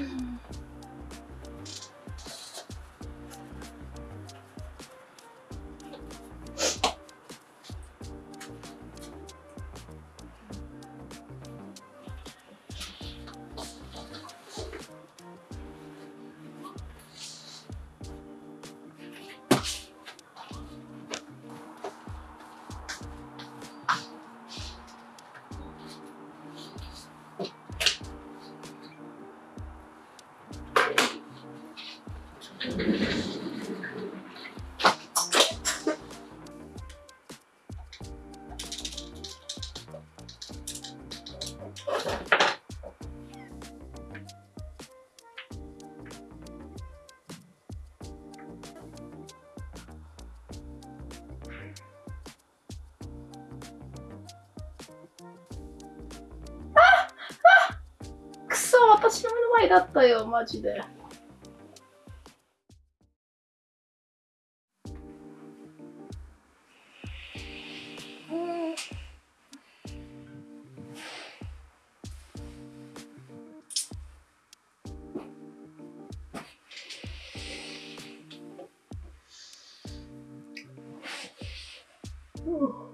Mm-hmm. 私の目の前だったよ、マジで。Ooh.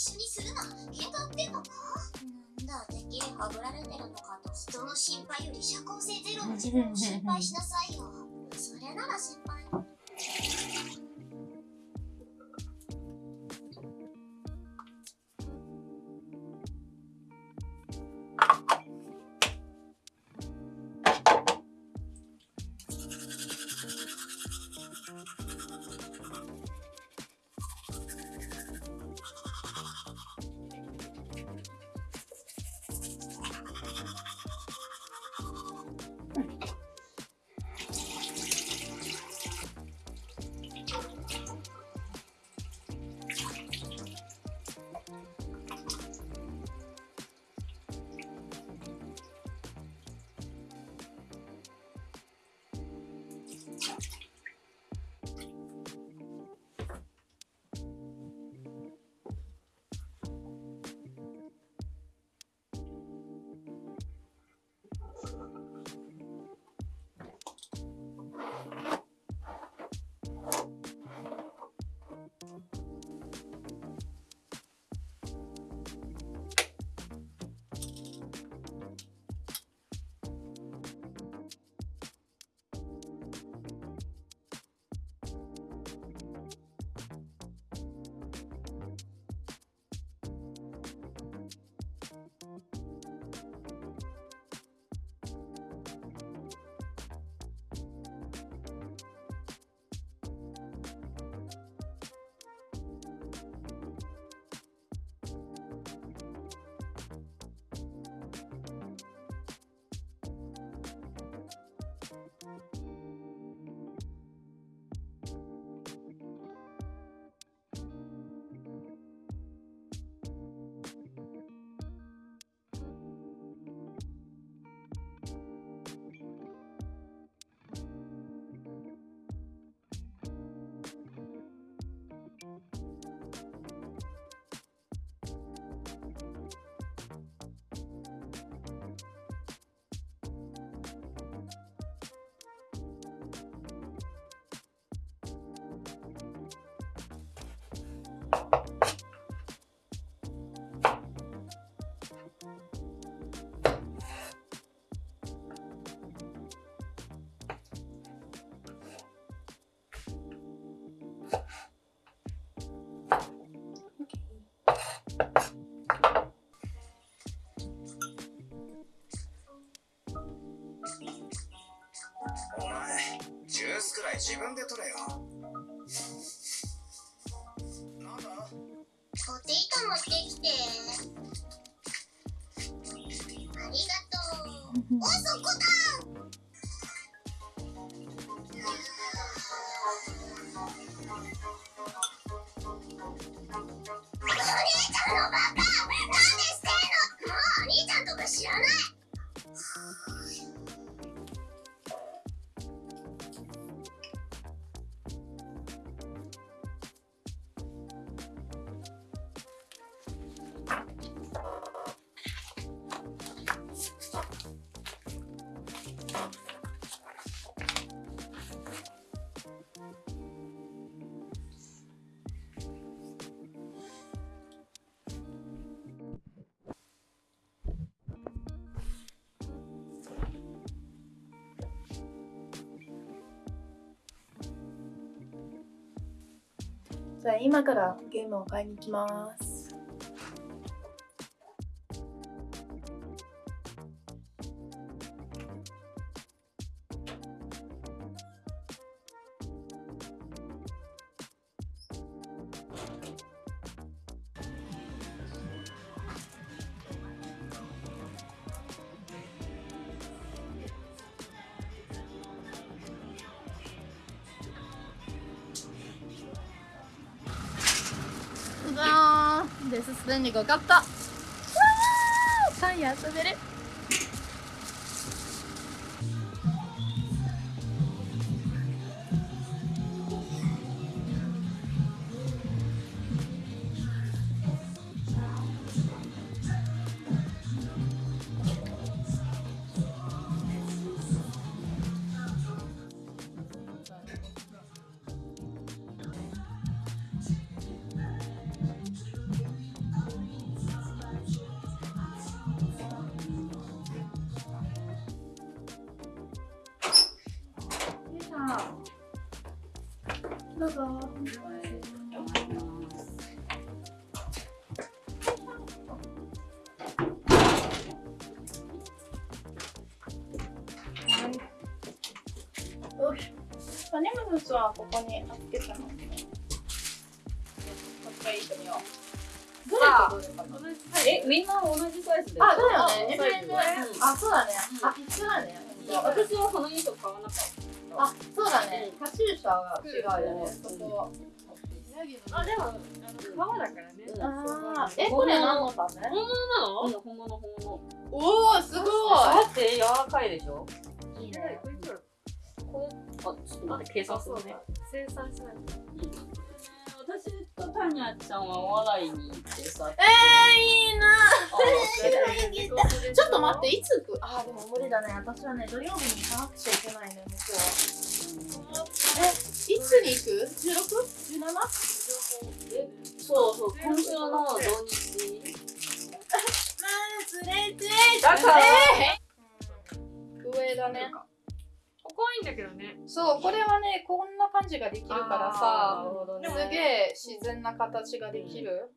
一緒にするな喧嘩売ってばのなんだてっきりはぶられてるのかと。人の心配より社交性ゼロの自分を心配しなさいよ。それなら心配お前ジュースくらい自分で取れよ。なんだ?ポテト持ってきて。ありがとう。おそこだじゃあ今からゲームを買いに行きます。です。すでに5カット。わー。パンや遊べる。どうぞよしアニムスはここに預けたのねもう一回行ってみようどれとどれかなえ、みんな同じサイズであ、だよね。サイズであ、そうだね。うんあ、一緒だね。私はこの2個買わなかった。あ、そうだね。カチューシャが違うよね。そこ。あ、でも、あの、革だからね。え、これ何のため本物なの？うん、本物本物。おー、すごだって柔らかいでしょ？い。いいね。こいつらこれ、あ、ちょっと待って、計算するね。生産しないと。私とタニャちゃんはお笑いに行ってさ。えー、いいなあちょっと待って、いつ行くあー、でも無理だね。私はね、土曜日に行かなくちゃいけないね、向こう。え、いつに行く ?16?17? え、そうそう、今週の土日。ずれずれだから上だね。ここはいいんだけどね。そう、これはね、こんな感じができるからなるさ、ほどね。すげえ自然な形ができる。